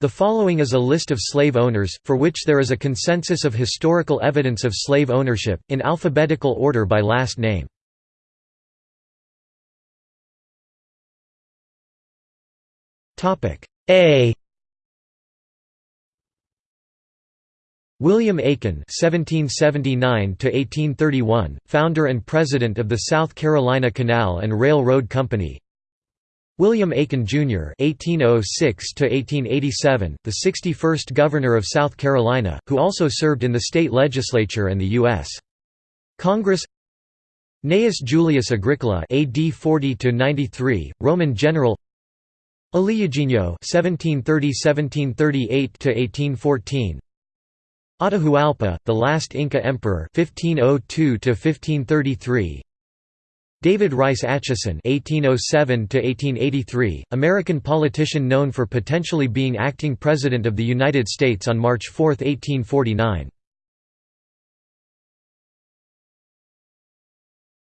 The following is a list of slave owners, for which there is a consensus of historical evidence of slave ownership, in alphabetical order by last name. A William Aiken (1779–1831), founder and president of the South Carolina Canal and Railroad Company. William Aiken Jr. (1806–1887), the 61st governor of South Carolina, who also served in the state legislature and the U.S. Congress. Gnaeus Julius Agricola (AD 40–93), Roman general. Aleijadinho (1730–1738–1814). Atahualpa, the last Inca emperor 1502 David Rice Atchison (1807–1883), American politician known for potentially being acting president of the United States on March 4, 1849.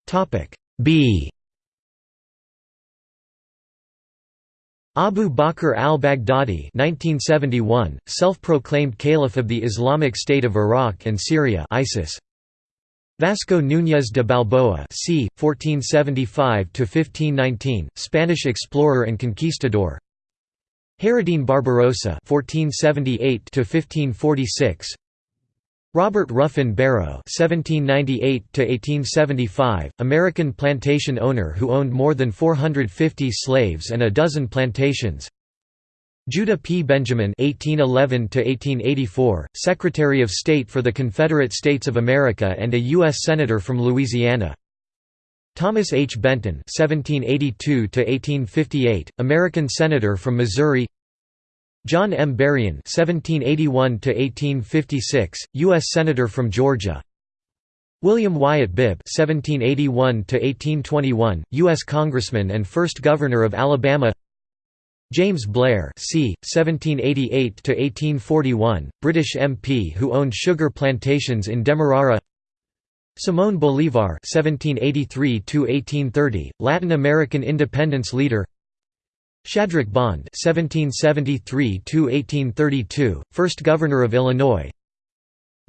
Topic B. Abu Bakr al-Baghdadi self-proclaimed caliph of the Islamic State of Iraq and Syria ISIS. Vasco Núñez de Balboa c. 1475–1519, Spanish explorer and conquistador Hayreddin Barbarossa 1478–1546, Robert Ruffin Barrow (1798–1875), American plantation owner who owned more than 450 slaves and a dozen plantations. Judah P. Benjamin (1811–1884), Secretary of State for the Confederate States of America and a U.S. Senator from Louisiana. Thomas H. Benton (1782–1858), American Senator from Missouri. John M. Berrien (1781–1856), U.S. Senator from Georgia. William Wyatt Bibb (1781–1821), U.S. Congressman and first Governor of Alabama. James Blair c. 1788–1841, British MP who owned sugar plantations in Demerara. Simón Bolívar (1783–1830), Latin American independence leader. Shadrach Bond (1773–1832), first governor of Illinois.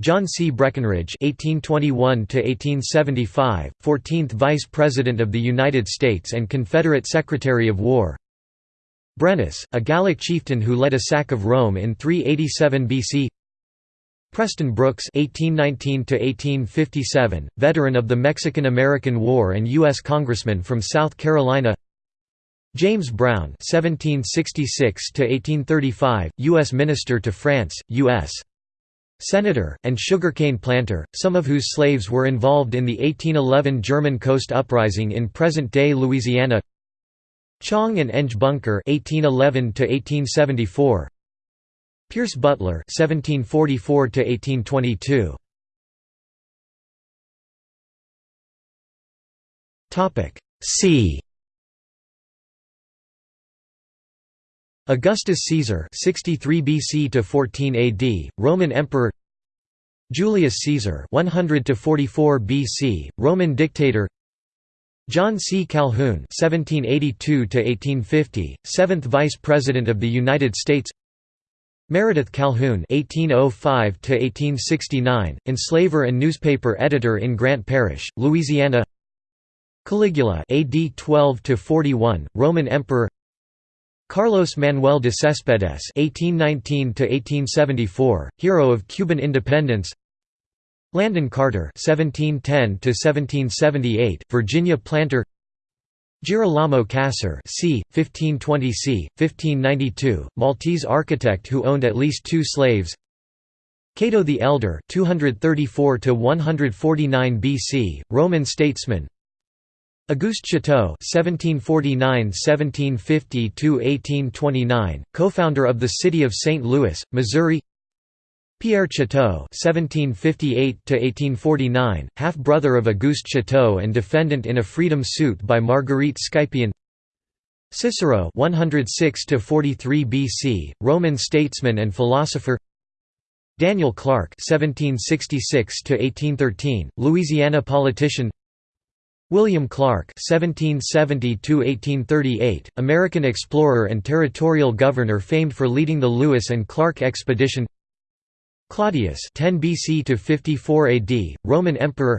John C. Breckinridge (1821–1875), 14th Vice President of the United States and Confederate Secretary of War. Brennus, a Gallic chieftain who led a sack of Rome in 387 BC. Preston Brooks (1819–1857), veteran of the Mexican-American War and U.S. Congressman from South Carolina. James Brown (1766–1835), U.S. Minister to France, U.S. Senator, and sugarcane planter, some of whose slaves were involved in the 1811 German Coast Uprising in present-day Louisiana. Chang and Eng Bunker (1811–1874). Pierce Butler (1744–1822). Topic C. Augustus Caesar 63 BC to 14 AD, Roman Emperor Julius Caesar 100 to 44 BC, Roman dictator John C. Calhoun (1782–1850), 7th Vice President of the United States Meredith Calhoun (1805–1869), enslaver and newspaper editor in Grant Parish, Louisiana Caligula AD 12–41), Roman Emperor Carlos Manuel de Céspedes (1819–1874), hero of Cuban independence. Landon Carter (1710–1778), Virginia planter. Girolamo Cassar c. 1520 c. 1592, Maltese architect who owned at least two slaves. Cato the Elder 234 149 BC, Roman statesman. Auguste Chouteau (1749–1750–1829), co-founder of the city of St. Louis, Missouri. Pierre Chouteau (1758–1849), half-brother of Auguste Chouteau and defendant in a freedom suit by Marguerite Scipion. Cicero (106–43 BC), Roman statesman and philosopher. Daniel Clark (1766–1813), Louisiana politician. William Clark (1770–1838), American explorer and territorial governor famed for leading the Lewis and Clark expedition. Claudius (10 BC to 54 AD), Roman emperor.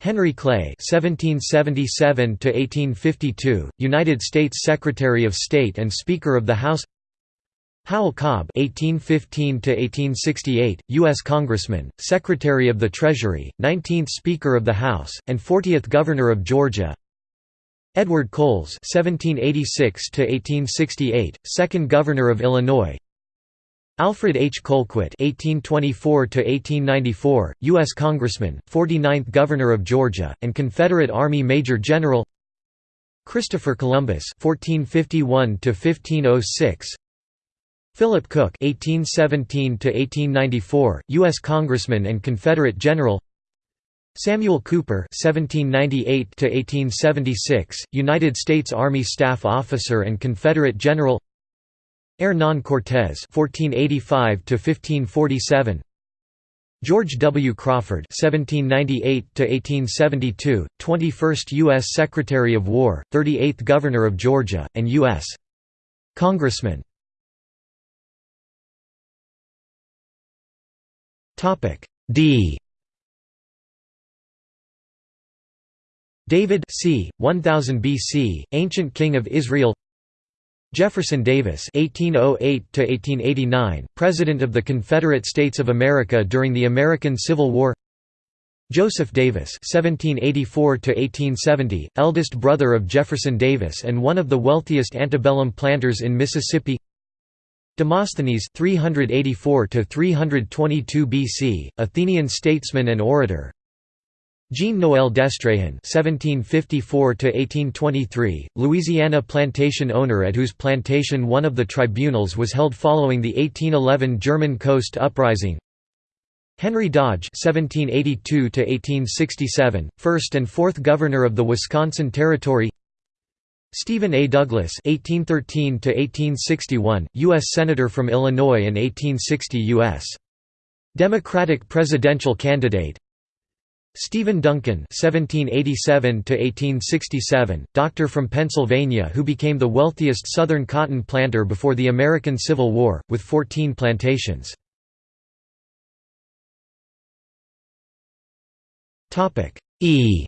Henry Clay 1777 to 1852, United States Secretary of State and Speaker of the House. Howell Cobb 1815 to 1868, U.S. Congressman, Secretary of the Treasury, 19th Speaker of the House, and 40th Governor of Georgia. Edward Coles (1786–1868), Second Governor of Illinois. Alfred H. Colquitt (1824–1894), U.S. Congressman, 49th Governor of Georgia, and Confederate Army Major General. Christopher Columbus (1451–1506). Philip Cook (1817–1894), U.S. Congressman and Confederate general. Samuel Cooper (1798–1876), United States Army Staff Officer and Confederate general. Hernán Cortés (1485–1547). George W. Crawford (1798–1872), 21st U.S. Secretary of War, 38th Governor of Georgia, and U.S. Congressman. Topic D David c. 1000 BC, ancient king of Israel Jefferson Davis (1808–1889), President of the Confederate States of America during the American Civil War. Joseph Davis (1784–1870), eldest brother of Jefferson Davis and one of the wealthiest antebellum planters in Mississippi. Demosthenes 384 322 BC, Athenian statesman and orator. Jean-Noël Destréhan (1754–1823), Louisiana plantation owner at whose plantation one of the tribunals was held following the 1811 German Coast Uprising. Henry Dodge (1782–1867), first and fourth governor of the Wisconsin Territory. Stephen A. Douglas (1813–1861), U.S. Senator from Illinois and 1860 U.S. Democratic presidential candidate. Stephen Duncan (1787–1867), doctor from Pennsylvania who became the wealthiest Southern cotton planter before the American Civil War, with 14 plantations. Topic E.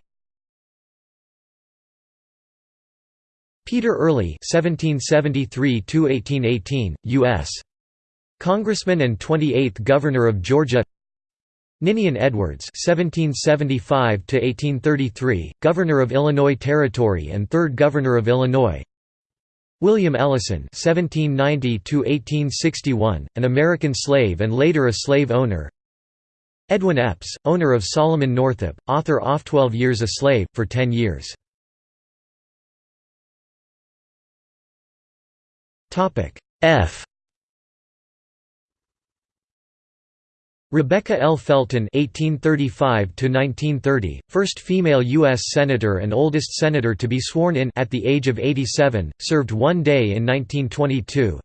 Peter Early (1773–1818), U.S. Congressman and 28th Governor of Georgia. Ninian Edwards (1775–1833), Governor of Illinois Territory and third Governor of Illinois. William Ellison (1790–1861), an American slave and later a slave owner. Edwin Epps, owner of Solomon Northup, author of Twelve Years a Slave, for ten years. F Rebecca L. Felton (1835–1930), first female U.S. senator and oldest senator to be sworn in at the age of 87, served one day in 1922.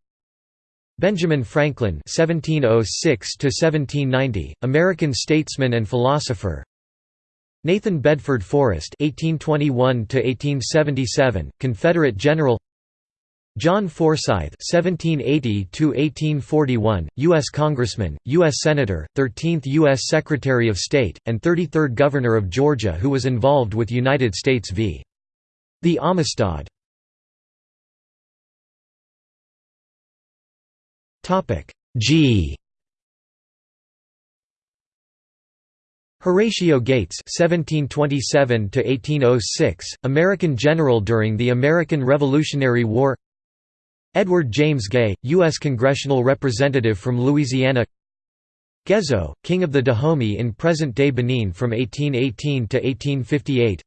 Benjamin Franklin (1706–1790), American statesman and philosopher. Nathan Bedford Forrest (1821–1877), Confederate general. John Forsyth (1780–1841), U.S. Congressman, U.S. Senator, 13th U.S. Secretary of State, and 33rd Governor of Georgia, who was involved with United States v. The Amistad. Topic G. Horatio Gates (1727–1806), American general during the American Revolutionary War. Edward James Gay, U.S. congressional representative from Louisiana Gezo, king of the Dahomey in present-day Benin from 1818 to 1858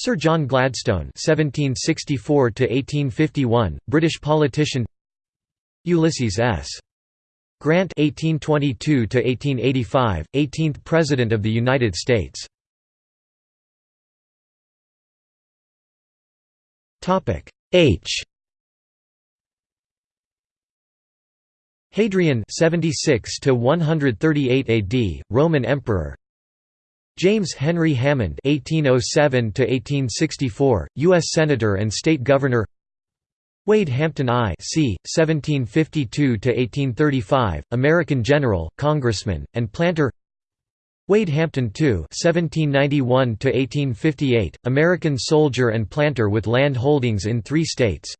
Sir John Gladstone 1764 to 1851, British politician. Ulysses S. Grant 1822 to 1885, 18th President of the United States. Topic H. Hadrian 76 to 138 AD, Roman Emperor. James Henry Hammond 1807 to 1864, U.S. Senator and State Governor. Wade Hampton I c. 1752 to 1835, American general, congressman, and planter. Wade Hampton II (1791–1858), American soldier and planter with land holdings in three states.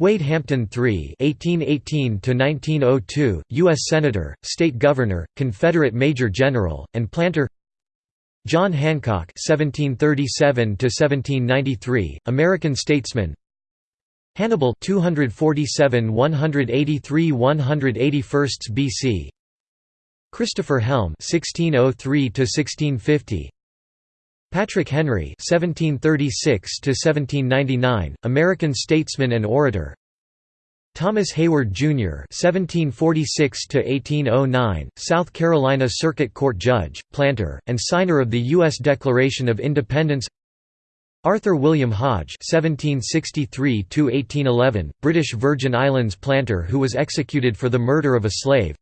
Wade Hampton III (1818–1902), U.S. Senator, State Governor, Confederate Major General, and planter. John Hancock (1737–1793), American statesman. Hannibal 247 183 181 BC. Christopher Helm 1603 1650. Patrick Henry (1736–1799), American statesman and orator. Thomas Heyward Jr. (1746–1809), South Carolina Circuit Court judge, planter, and signer of the U.S. Declaration of Independence. Arthur William Hodge (1763–1811), British Virgin Islands planter who was executed for the murder of a slave.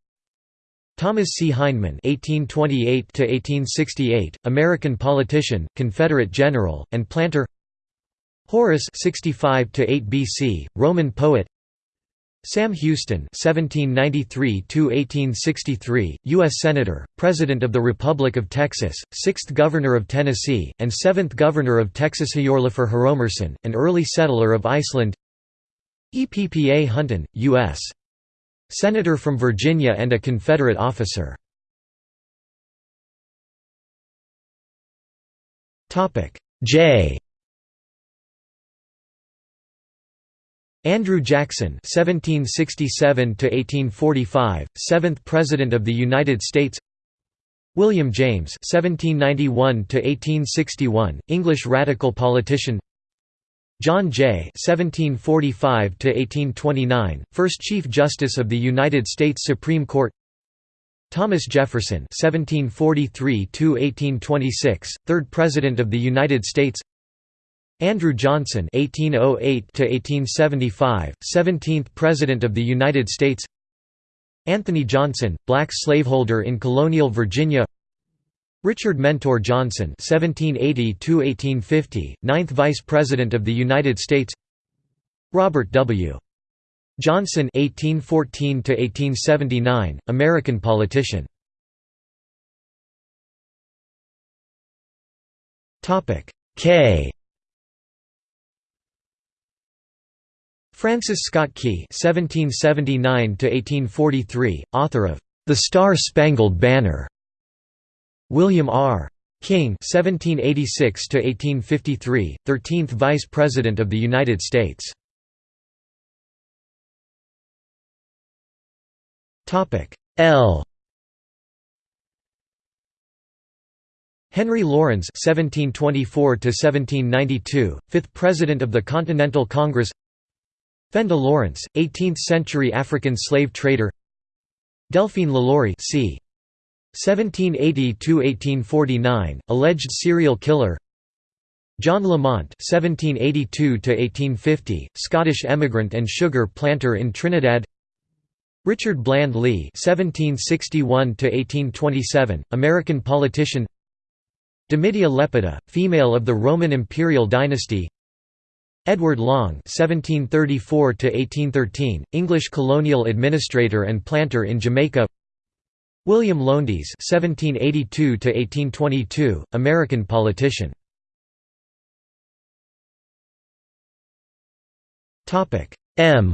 Thomas C. Hindman (1828–1868), American politician, Confederate general, and planter. Horace (65–8 BC), Roman poet. Sam Houston (1793–1863), U.S. Senator, President of the Republic of Texas, sixth Governor of Tennessee, and seventh Governor of Texas. Hjörleifur Hromarsson, an early settler of Iceland. Eppa Hunton, U.S. Senator from Virginia and a Confederate officer. J. Andrew Jackson (1767–1845), seventh President of the United States. William James (1791–1861), English radical politician. John Jay (1745–1829), first Chief Justice of the United States Supreme Court. Thomas Jefferson (1743–1826), third President of the United States. Andrew Johnson (1808–1875), 17th President of the United States. Anthony Johnson, black slaveholder in colonial Virginia. Richard Mentor Johnson (1780–1850), 9th Vice President of the United States. Robert W. Johnson (1814–1879), American politician. Topic K. Francis Scott Key (1779–1843), author of *The Star-Spangled Banner*. William R. King (1786–1853), 13th Vice President of the United States. L. Henry Laurens (1724–1792), fifth President of the Continental Congress. Fenda Lawrence, 18th-century African slave trader. Delphine LaLaurie, c. 1780–1849, alleged serial killer John Lamont (1782–1850), Scottish emigrant and sugar planter in Trinidad. Richard Bland Lee (1761–1827), American politician. Domitia Lepida, female of the Roman imperial dynasty. Edward Long (1734–1813), English colonial administrator and planter in Jamaica. William Lowndes (1782–1822), American politician. Topic M.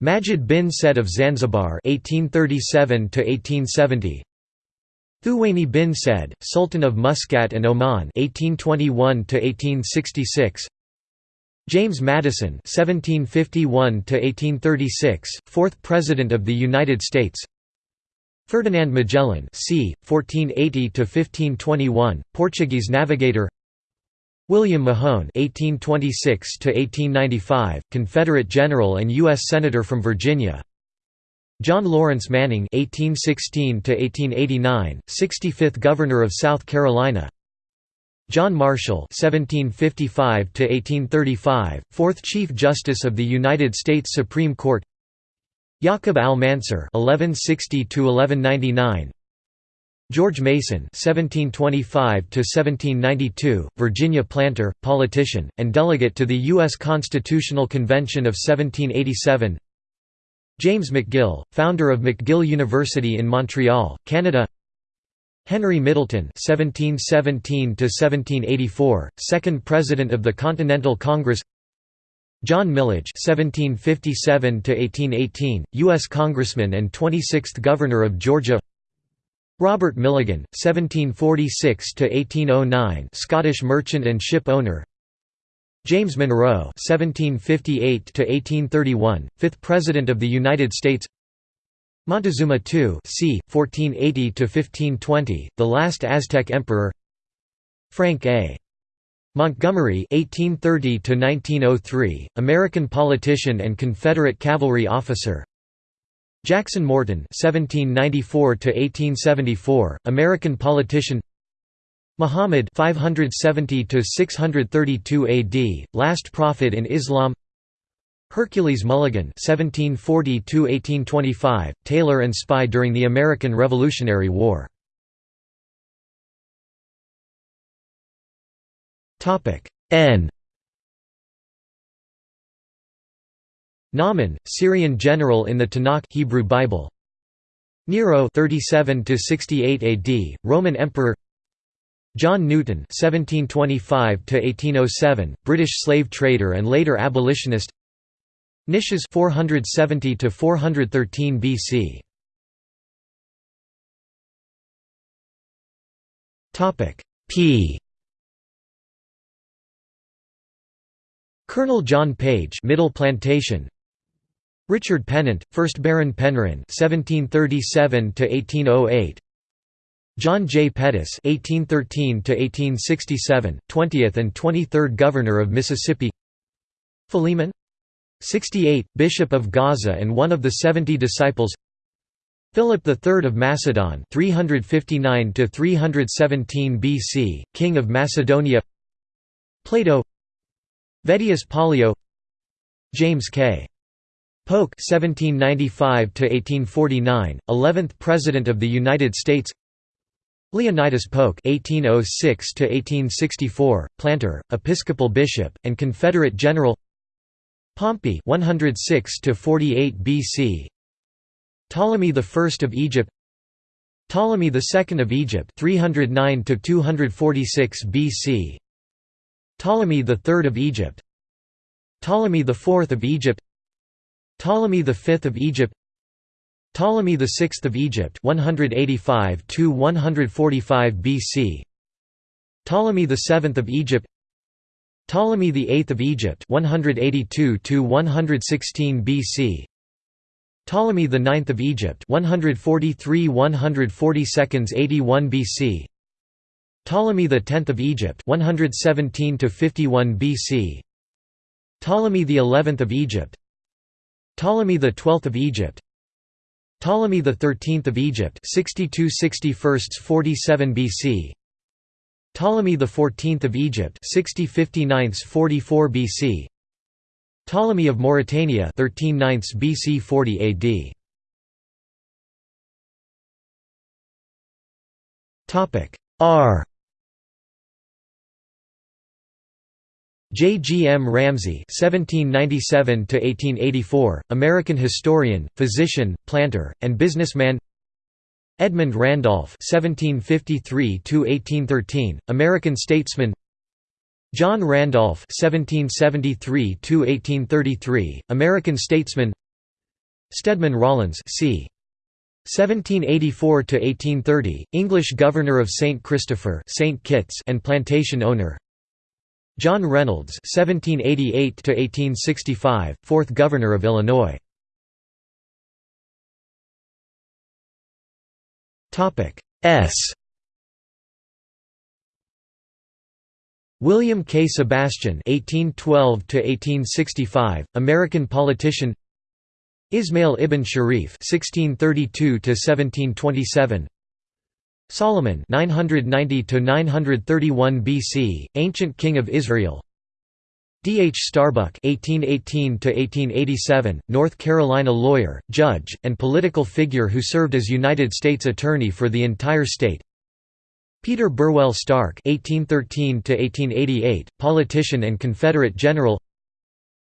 Majid bin Said of Zanzibar (1837–1870). Thuwaini bin Said, Sultan of Muscat and Oman (1821–1866). James Madison (1751–1836), fourth President of the United States. Ferdinand Magellan, c. 1480–1521, Portuguese navigator. William Mahone (1826–1895), Confederate general and U.S. senator from Virginia. John Lawrence Manning (1816–1889), 65th Governor of South Carolina. John Marshall (1755–1835), fourth Chief Justice of the United States Supreme Court. Yaqub al-Mansur (1160–1199), George Mason (1725–1792), Virginia planter, politician, and delegate to the U.S. Constitutional Convention of 1787. James McGill, founder of McGill University in Montreal, Canada. Henry Middleton (1717–1784), second President of the Continental Congress. John Milledge (1757–1818), U.S. Congressman and 26th Governor of Georgia. Robert Milligan (1746–1809), Scottish merchant and ship owner. James Monroe (1758–1831), fifth President of the United States. Montezuma II c. 1480–1520, the last Aztec emperor Frank A. Montgomery (1830–1903), American politician and Confederate cavalry officer. Jackson Morton (1794–1874), American politician. Muhammad (570–632 AD), last prophet in Islam. Hercules Mulligan (1740–1825), tailor and spy during the American Revolutionary War. Topic N. Naaman, Syrian general in the Tanakh Hebrew Bible. Nero 37 to 68 AD, Roman emperor. John Newton 1725 to 1807, British slave trader and later abolitionist. Nicias 470 to 413 BC. Topic P. Colonel John Page, Middle Plantation. Richard Pennant, 1st Baron Penrhyn (1737–1808). John J. Pettus (1813–1867), 20th and 23rd Governor of Mississippi. Philemon 68, Bishop of Gaza and one of the Seventy Disciples. Philip III of Macedon 359 BC, King of Macedonia. Plato. Vedius Pollio. James K. Polk 1795–1849, 11th President of the United States. Leonidas Polk (1806–1864), planter, Episcopal bishop, and Confederate general. Pompey 106 to 48 BC Ptolemy I of Egypt. Ptolemy II of Egypt 309 to 246 BC Ptolemy III of Egypt. Ptolemy IV of Egypt. Ptolemy V of Egypt. Ptolemy VI of Egypt 185 to 145 BC Ptolemy VII of Egypt Ptolemy VIII of Egypt 182–116 BC Ptolemy IX of Egypt 143 142 81 BC Ptolemy X of Egypt 117 51 BC Ptolemy XI of Egypt. Ptolemy XII of Egypt. Ptolemy XIII of Egypt 62 61 47 BC Ptolemy XIV of Egypt 60 44 BC Ptolemy of Mauritania 13 BC 40 AD Topic R J. G. M. Ramsey (1797–1884), American historian, physician, planter, and businessman. Edmund Randolph (1753–1813), American statesman. John Randolph (1773–1833), American statesman. Stedman Rawlins c. 1784–1830, English Governor of St. Christopher, St. Kitts, and plantation owner. John Reynolds (1788–1865), fourth Governor of Illinois. Topic S. William K. Sebastian (1812–1865), American politician. Ismail ibn Sharif (1632–1727), Solomon 990 931 BC, ancient king of Israel. D. H. Starbuck (1818–1887), North Carolina lawyer, judge, and political figure who served as United States Attorney for the entire state. Peter Burwell Starke (1813–1888), politician and Confederate general.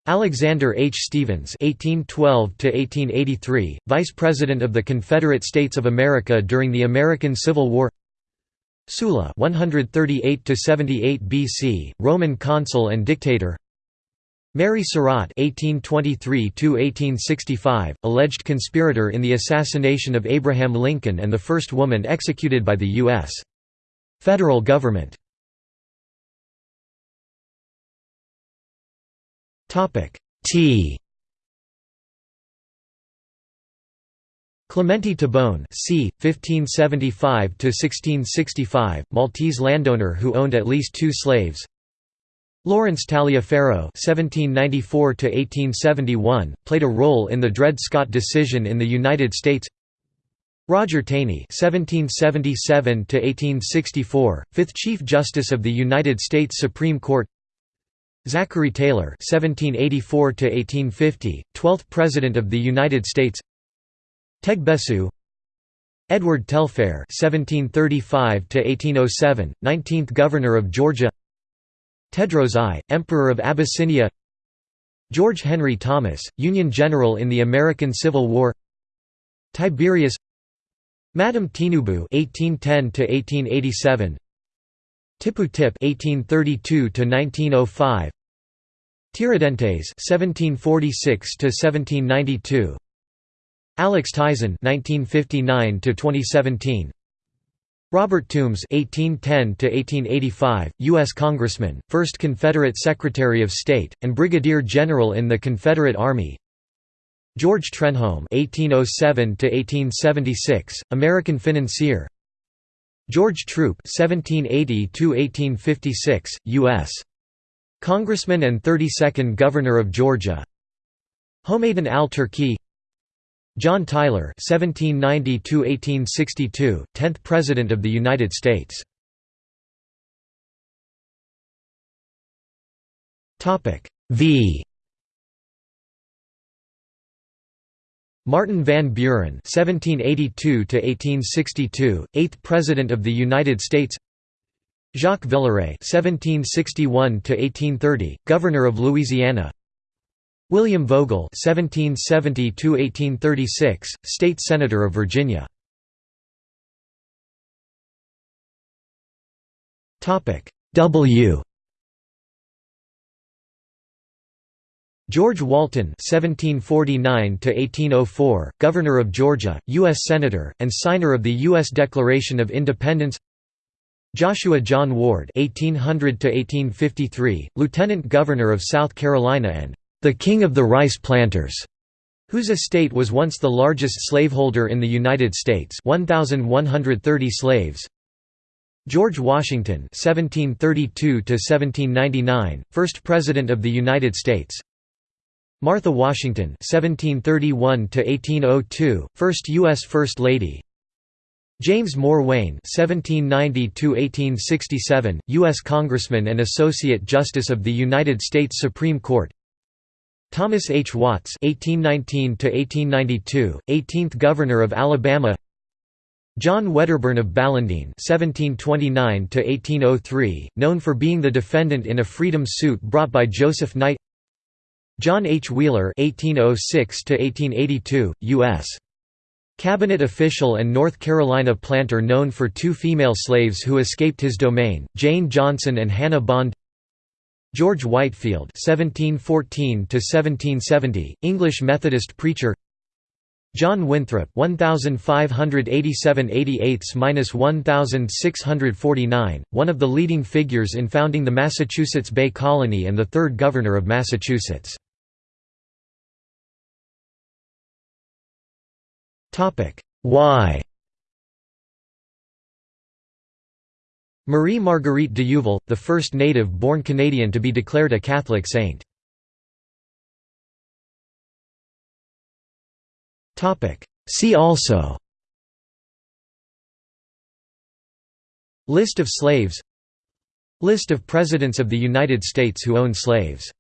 Alexander H. Stephens (1812–1883), Vice President of the Confederate States of America during the American Civil War. Sulla 138 78 BC, Roman consul and dictator. Mary Surratt (1823–1865), alleged conspirator in the assassination of Abraham Lincoln and the first woman executed by the U.S. federal government. Topic T. Clemente Tabone, c. 1575–1665, Maltese landowner who owned at least two slaves. Lawrence Taliaferro (1794–1871) played a role in the Dred Scott decision in the United States. Roger Taney (1777–1864), fifth Chief Justice of the United States Supreme Court. Zachary Taylor (1784–1850), twelfth President of the United States. Tegbesu Edward Telfair (1735–1807), nineteenth Governor of Georgia. Tedros I, Emperor of Abyssinia George Henry Thomas, Union General in the American Civil War Tiberius Madame Tinubu (1810–1887), Tipu Tip (1832–1905), Tiradentes (1746–1792), Alex Tizon (1959–2017). Robert Toombs (1810–1885), U.S. Congressman, first Confederate Secretary of State, and Brigadier General in the Confederate Army. George Trenholm (1807–1876), American financier. George Troup (1780–1856), U.S. Congressman and 32nd Governor of Georgia. Homaidan al-Turki John Tyler (1790–1862), 10th President of the United States. Topic V. Martin Van Buren (1782–1862), 8th President of the United States. Jacques Villeré (1761–1830), Governor of Louisiana. William Vogel (1770–1836), State Senator of Virginia. Topic W. George Walton (1749–1804), Governor of Georgia, U.S. Senator, and signer of the U.S. Declaration of Independence. Joshua John Ward (1800–1853), Lieutenant Governor of South Carolina and the King of the Rice Planters, whose estate was once the largest slaveholder in the United States 1,130 slaves. George Washington (1732–1799), first President of the United States. Martha Washington (1731–1802), first U.S. First Lady. James Moore Wayne (1790–1867), U.S. Congressman and Associate Justice of the United States Supreme Court. Thomas H. Watts (1819–1892), 18th Governor of Alabama. John Wedderburn of Ballindean (1729–1803), known for being the defendant in a freedom suit brought by Joseph Knight. John H. Wheeler (1806–1882), U.S. Cabinet official and North Carolina planter known for two female slaves who escaped his domain, Jane Johnson and Hannah Bond. George Whitefield (1714–1770), English Methodist preacher. John Winthrop (1587–88–1649), one of the leading figures in founding the Massachusetts Bay Colony and the third governor of Massachusetts. Topic Y Marie Marguerite de the first native-born Canadian to be declared a Catholic saint. See also List of slaves List of Presidents of the United States who owned slaves